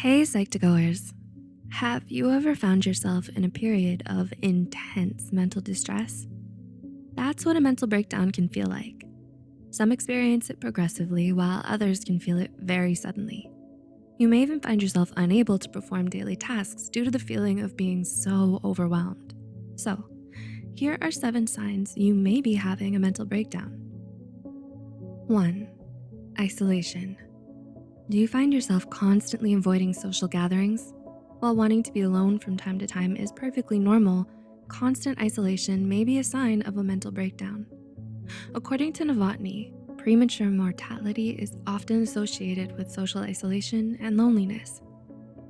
Hey Psych2Goers, have you ever found yourself in a period of intense mental distress? That's what a mental breakdown can feel like. Some experience it progressively while others can feel it very suddenly. You may even find yourself unable to perform daily tasks due to the feeling of being so overwhelmed. So here are seven signs you may be having a mental breakdown. One, isolation. Do you find yourself constantly avoiding social gatherings? While wanting to be alone from time to time is perfectly normal, constant isolation may be a sign of a mental breakdown. According to Novotny, premature mortality is often associated with social isolation and loneliness.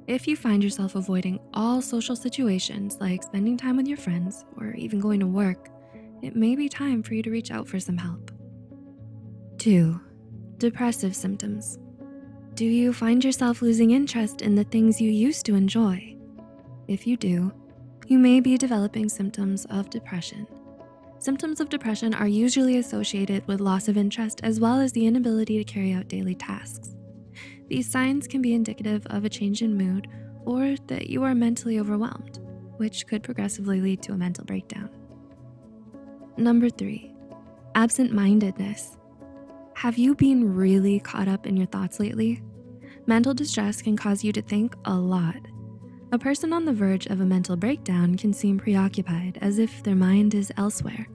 If you find yourself avoiding all social situations like spending time with your friends or even going to work, it may be time for you to reach out for some help. Two, depressive symptoms. Do you find yourself losing interest in the things you used to enjoy? If you do, you may be developing symptoms of depression. Symptoms of depression are usually associated with loss of interest as well as the inability to carry out daily tasks. These signs can be indicative of a change in mood or that you are mentally overwhelmed, which could progressively lead to a mental breakdown. Number three, absent-mindedness. Have you been really caught up in your thoughts lately? Mental distress can cause you to think a lot. A person on the verge of a mental breakdown can seem preoccupied as if their mind is elsewhere.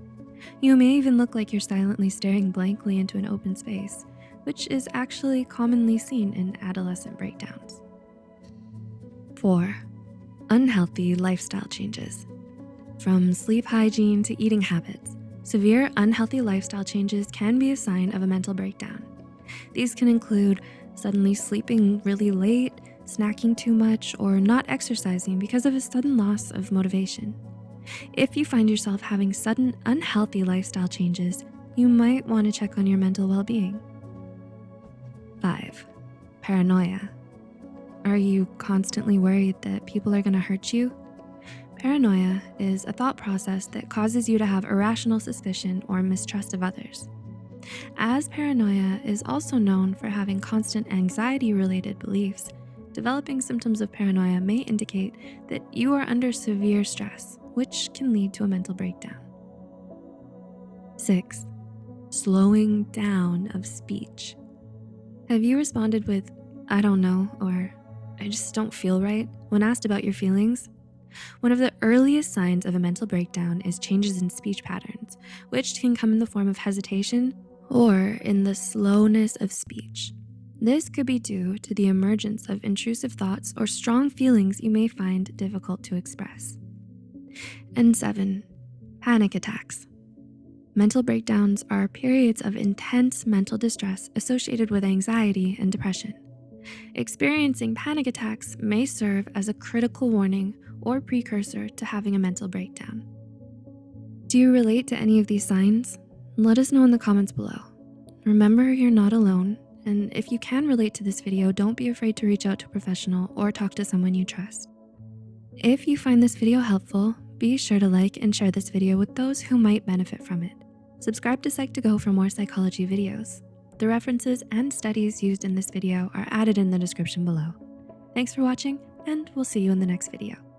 You may even look like you're silently staring blankly into an open space, which is actually commonly seen in adolescent breakdowns. Four, unhealthy lifestyle changes. From sleep hygiene to eating habits, Severe unhealthy lifestyle changes can be a sign of a mental breakdown. These can include suddenly sleeping really late, snacking too much, or not exercising because of a sudden loss of motivation. If you find yourself having sudden unhealthy lifestyle changes, you might wanna check on your mental well-being. Five, paranoia. Are you constantly worried that people are gonna hurt you? Paranoia is a thought process that causes you to have irrational suspicion or mistrust of others. As paranoia is also known for having constant anxiety-related beliefs, developing symptoms of paranoia may indicate that you are under severe stress, which can lead to a mental breakdown. Six, slowing down of speech. Have you responded with, I don't know, or I just don't feel right when asked about your feelings? One of the earliest signs of a mental breakdown is changes in speech patterns, which can come in the form of hesitation or in the slowness of speech. This could be due to the emergence of intrusive thoughts or strong feelings you may find difficult to express. And seven, panic attacks. Mental breakdowns are periods of intense mental distress associated with anxiety and depression. Experiencing panic attacks may serve as a critical warning or precursor to having a mental breakdown. Do you relate to any of these signs? Let us know in the comments below. Remember, you're not alone, and if you can relate to this video, don't be afraid to reach out to a professional or talk to someone you trust. If you find this video helpful, be sure to like and share this video with those who might benefit from it. Subscribe to Psych2Go for more psychology videos. The references and studies used in this video are added in the description below. Thanks for watching, and we'll see you in the next video.